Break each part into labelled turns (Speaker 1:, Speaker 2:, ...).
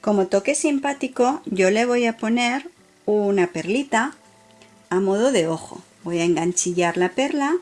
Speaker 1: Como toque simpático yo le voy a poner una perlita a modo de ojo. Voy a enganchillar la perla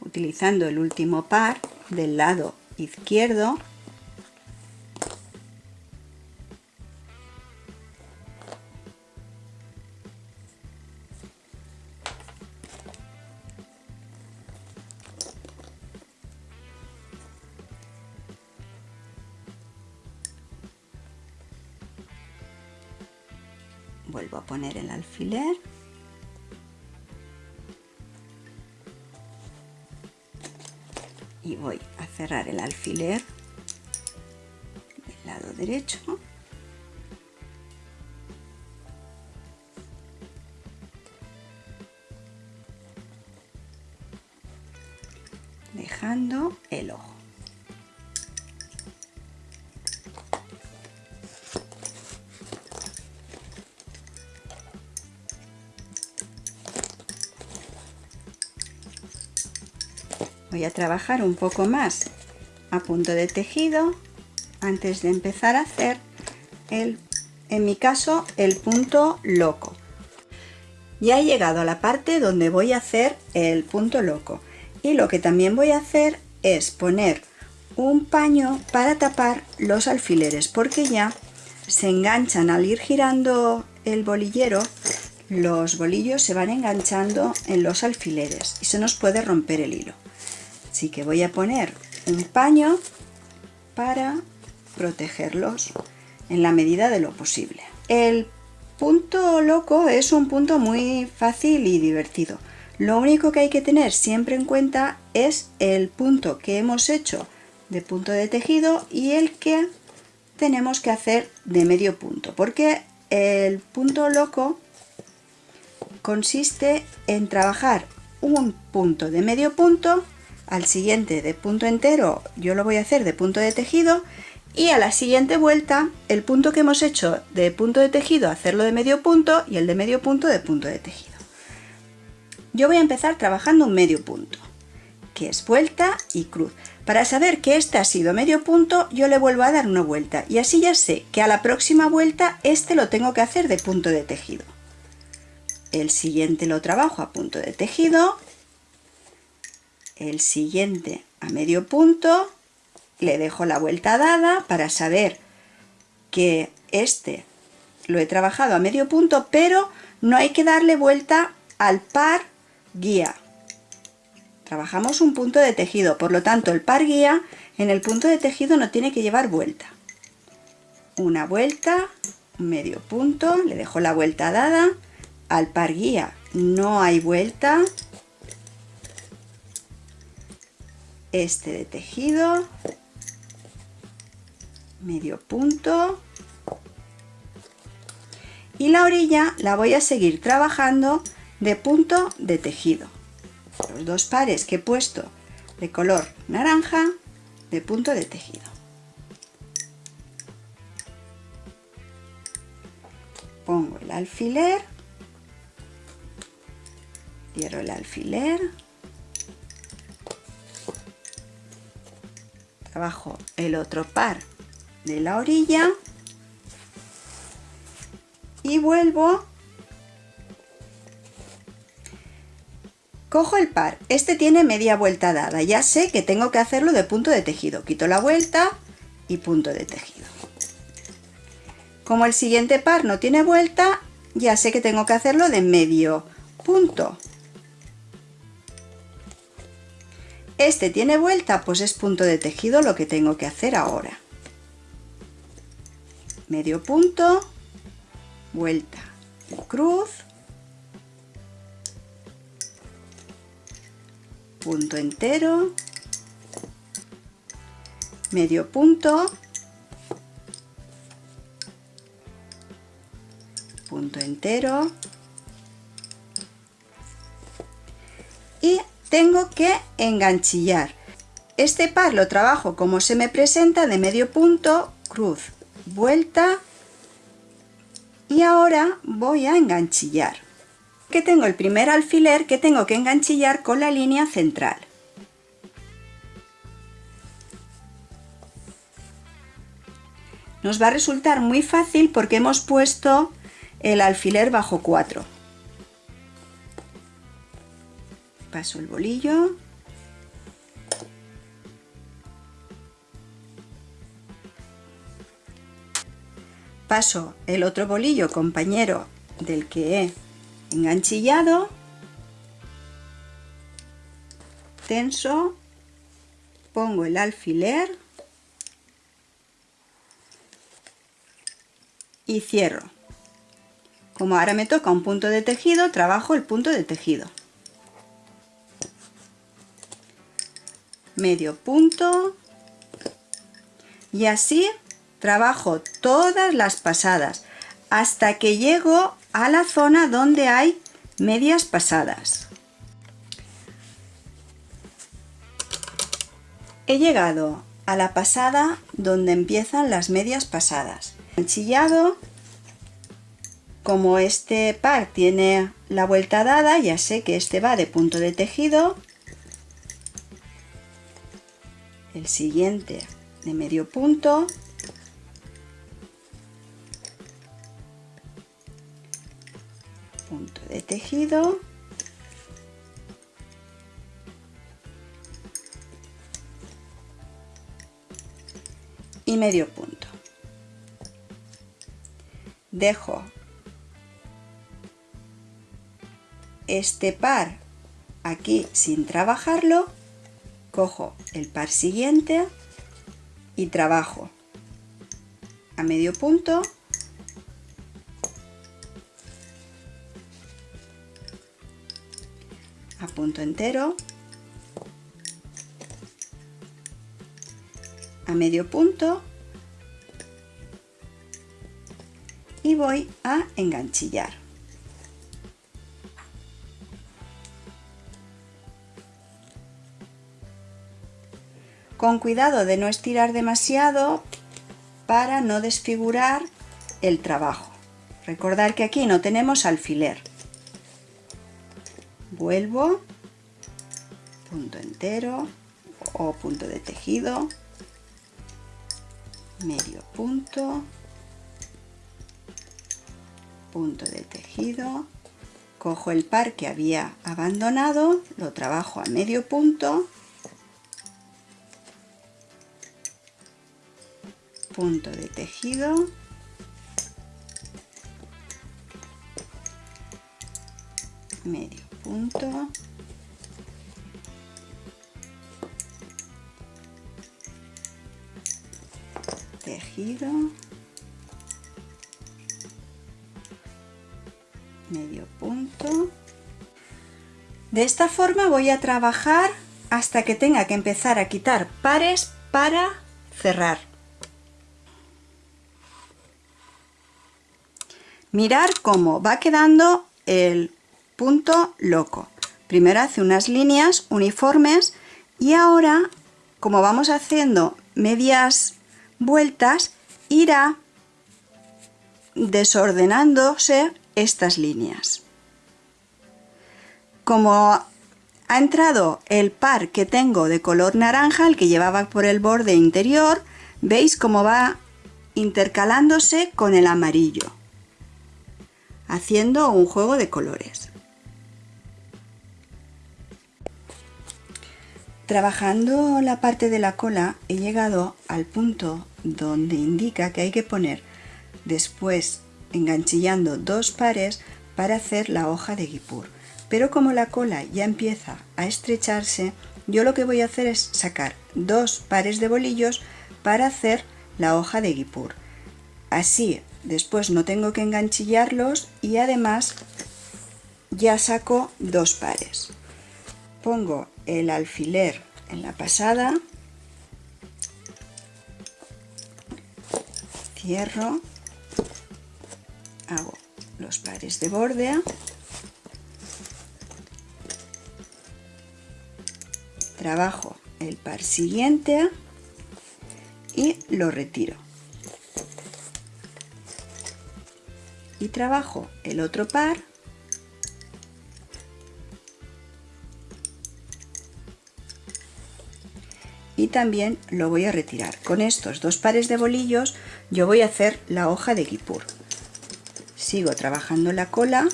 Speaker 1: utilizando el último par del lado izquierdo vuelvo a poner el alfiler. Y voy a cerrar el alfiler del lado derecho. Dejando el ojo voy a trabajar un poco más a punto de tejido antes de empezar a hacer el en mi caso el punto loco. Ya he llegado a la parte donde voy a hacer el punto loco. Y lo que también voy a hacer es poner un paño para tapar los alfileres porque ya se enganchan al ir girando el bolillero los bolillos se van enganchando en los alfileres y se nos puede romper el hilo Así que voy a poner un paño para protegerlos en la medida de lo posible. El punto loco es un punto muy fácil y divertido. Lo único que hay que tener siempre en cuenta es el punto que hemos hecho de punto de tejido y el que tenemos que hacer de medio punto, porque el punto loco consiste en trabajar un punto de medio punto al siguiente de punto entero yo lo voy a hacer de punto de tejido y a la siguiente vuelta el punto que hemos hecho de punto de tejido hacerlo de medio punto y el de medio punto de punto de tejido. Yo voy a empezar trabajando un medio punto, que es vuelta y cruz. Para saber que este ha sido medio punto, yo le vuelvo a dar una vuelta y así ya sé que a la próxima vuelta este lo tengo que hacer de punto de tejido. El siguiente lo trabajo a punto de tejido el siguiente a medio punto, le dejo la vuelta dada para saber que este lo he trabajado a medio punto, pero no hay que darle vuelta al par guía. Trabajamos un punto de tejido, por lo tanto el par guía en el punto de tejido no tiene que llevar vuelta. Una vuelta, medio punto, le dejo la vuelta dada, al par guía no hay vuelta, este de tejido, medio punto y la orilla la voy a seguir trabajando de punto de tejido. Los dos pares que he puesto de color naranja de punto de tejido. Pongo el alfiler, cierro el alfiler trabajo el otro par de la orilla. Y vuelvo. Cojo el par. Este tiene media vuelta dada. Ya sé que tengo que hacerlo de punto de tejido. Quito la vuelta y punto de tejido. Como el siguiente par no tiene vuelta ya sé que tengo que hacerlo de medio punto Este tiene vuelta, pues es punto de tejido lo que tengo que hacer ahora. Medio punto, vuelta cruz, punto entero, medio punto, punto entero tengo que enganchillar. Este par lo trabajo como se me presenta de medio punto, cruz, vuelta y ahora voy a enganchillar. Que tengo el primer alfiler que tengo que enganchillar con la línea central. Nos va a resultar muy fácil porque hemos puesto el alfiler bajo 4. Paso el bolillo. Paso el otro bolillo compañero del que he enganchillado. Tenso. Pongo el alfiler. Y cierro. Como ahora me toca un punto de tejido, trabajo el punto de tejido. Medio punto. Y así trabajo todas las pasadas hasta que llego a la zona donde hay medias pasadas. He llegado a la pasada donde empiezan las medias pasadas. Enchillado como este par tiene la vuelta dada, ya sé que este va de punto de tejido. El siguiente de medio punto. Punto de tejido. Y medio punto. Dejo este par aquí sin trabajarlo, cojo el par siguiente y trabajo a medio punto. A punto entero. A medio punto. Y voy a enganchillar con cuidado de no estirar demasiado para no desfigurar el trabajo. Recordar que aquí no tenemos alfiler. Vuelvo, punto entero o punto de tejido, medio punto, punto de tejido, cojo el par que había abandonado, lo trabajo a medio punto punto de tejido. Medio punto. Tejido. Medio punto. De esta forma voy a trabajar hasta que tenga que empezar a quitar pares para cerrar Mirar cómo va quedando el punto loco. Primero hace unas líneas uniformes y ahora, como vamos haciendo medias vueltas, irá desordenándose estas líneas. Como ha entrado el par que tengo de color naranja, el que llevaba por el borde interior, veis cómo va intercalándose con el amarillo haciendo un juego de colores. Trabajando la parte de la cola he llegado al punto donde indica que hay que poner después enganchillando dos pares para hacer la hoja de guipur. Pero como la cola ya empieza a estrecharse, yo lo que voy a hacer es sacar dos pares de bolillos para hacer la hoja de guipur. Así después no tengo que enganchillarlos y además ya saco dos pares. Pongo el alfiler en la pasada cierro hago los pares de borde trabajo el par siguiente y lo retiro y trabajo el otro par y también lo voy a retirar. Con estos dos pares de bolillos yo voy a hacer la hoja de guipur. Sigo trabajando la cola.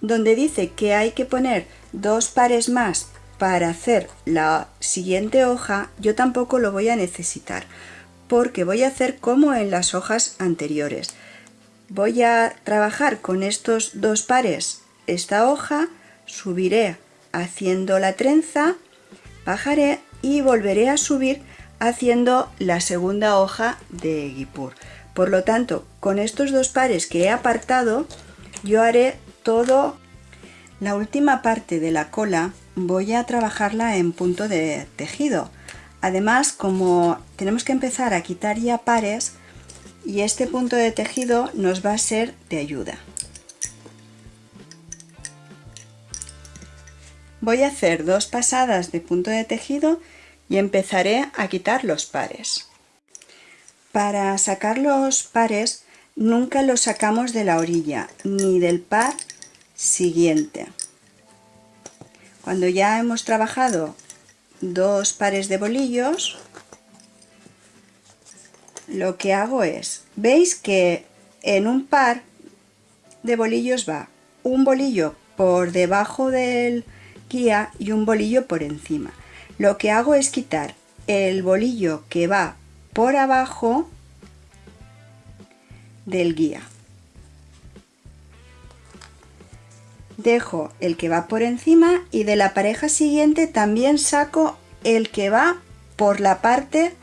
Speaker 1: Donde dice que hay que poner dos pares más para hacer la siguiente hoja, yo tampoco lo voy a necesitar porque voy a hacer como en las hojas anteriores. Voy a trabajar con estos dos pares esta hoja, subiré haciendo la trenza, bajaré y volveré a subir haciendo la segunda hoja de guipur. Por lo tanto, con estos dos pares que he apartado, yo haré todo. La última parte de la cola voy a trabajarla en punto de tejido Además, como tenemos que empezar a quitar ya pares, y este punto de tejido nos va a ser de ayuda. Voy a hacer dos pasadas de punto de tejido y empezaré a quitar los pares. Para sacar los pares nunca los sacamos de la orilla ni del par siguiente. Cuando ya hemos trabajado dos pares de bolillos lo que hago es veis que en un par de bolillos va un bolillo por debajo del guía y un bolillo por encima lo que hago es quitar el bolillo que va por abajo del guía dejo el que va por encima y de la pareja siguiente también saco el que va por la parte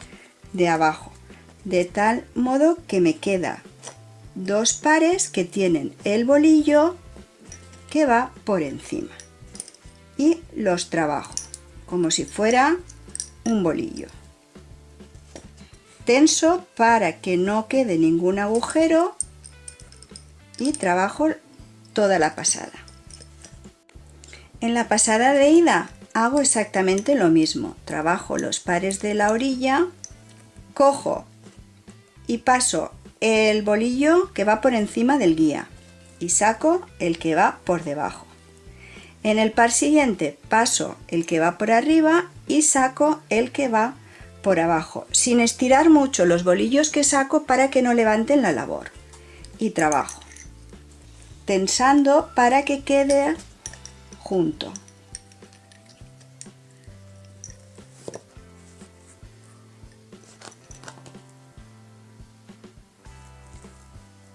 Speaker 1: de abajo de tal modo que me queda dos pares que tienen el bolillo que va por encima y los trabajo como si fuera un bolillo. Tenso para que no quede ningún agujero y trabajo toda la pasada en la pasada de ida hago exactamente lo mismo. Trabajo los pares de la orilla, cojo y paso el bolillo que va por encima del guía y saco el que va por debajo. En el par siguiente paso el que va por arriba y saco el que va por abajo, sin estirar mucho los bolillos que saco para que no levanten la labor. Y trabajo, tensando para que quede junto.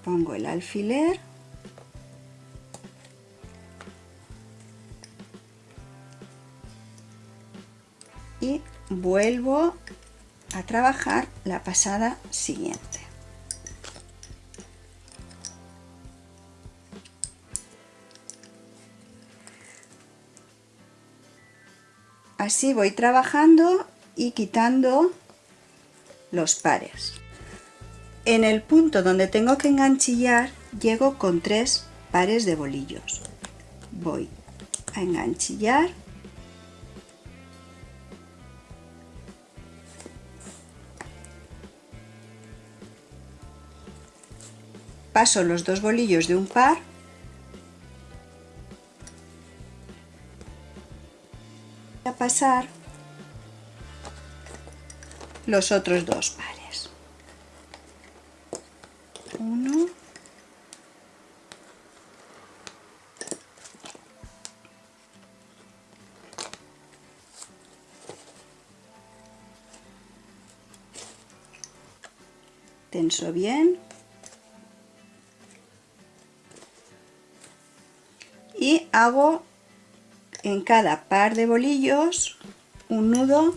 Speaker 1: Pongo el alfiler y vuelvo a trabajar la pasada siguiente. Así voy trabajando y quitando los pares. En el punto donde tengo que enganchillar llego con tres pares de bolillos. Voy a enganchillar paso los dos bolillos de un par pasar los otros dos pares. Uno. Tenso bien. Y hago en cada par de bolillos un nudo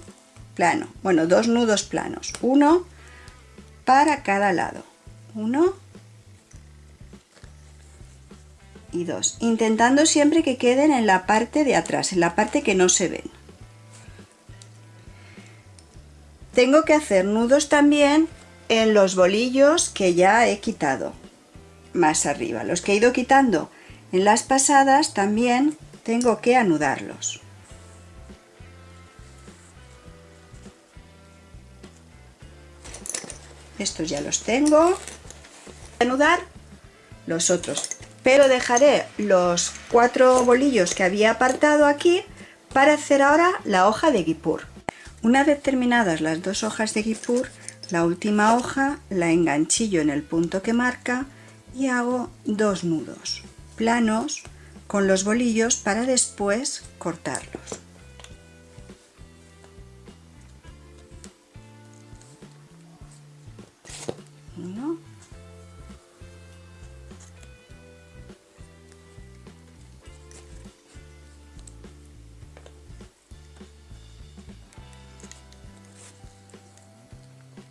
Speaker 1: plano, bueno, dos nudos planos, uno para cada lado, uno y dos, intentando siempre que queden en la parte de atrás, en la parte que no se ven. Tengo que hacer nudos también en los bolillos que ya he quitado más arriba, los que he ido quitando en las pasadas también tengo que anudarlos. Estos ya los tengo. Anudar los otros. Pero dejaré los cuatro bolillos que había apartado aquí para hacer ahora la hoja de guipur. Una vez terminadas las dos hojas de guipur, la última hoja la enganchillo en el punto que marca y hago dos nudos planos con los bolillos para después cortarlos.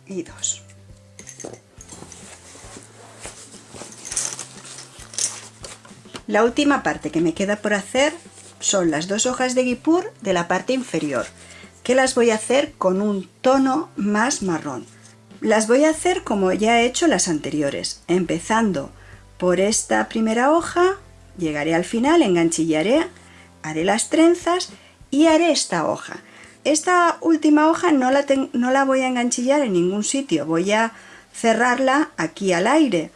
Speaker 1: y dos. La última parte que me queda por hacer son las dos hojas de guipur de la parte inferior, que las voy a hacer con un tono más marrón. Las voy a hacer como ya he hecho las anteriores, empezando por esta primera hoja, llegaré al final, enganchillaré, haré las trenzas y haré esta hoja. Esta última hoja no la, no la voy a enganchillar en ningún sitio, voy a cerrarla aquí al aire.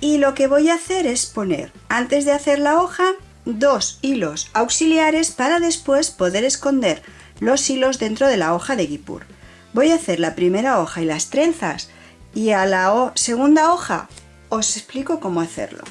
Speaker 1: Y lo que voy a hacer es poner, antes de hacer la hoja, dos hilos auxiliares para después poder esconder los hilos dentro de la hoja de guipur. Voy a hacer la primera hoja y las trenzas y a la segunda hoja os explico cómo hacerlo.